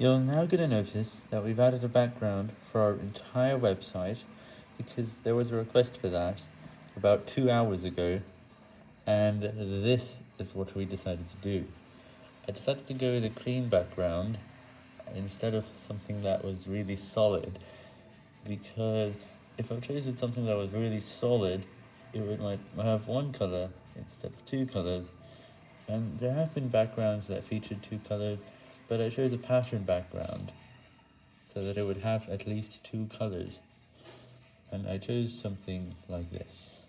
You're now going to notice that we've added a background for our entire website because there was a request for that about two hours ago and this is what we decided to do. I decided to go with a clean background instead of something that was really solid because if I chose something that was really solid it would like have one color instead of two colors and there have been backgrounds that featured two colors but I chose a pattern background so that it would have at least two colors and I chose something like this.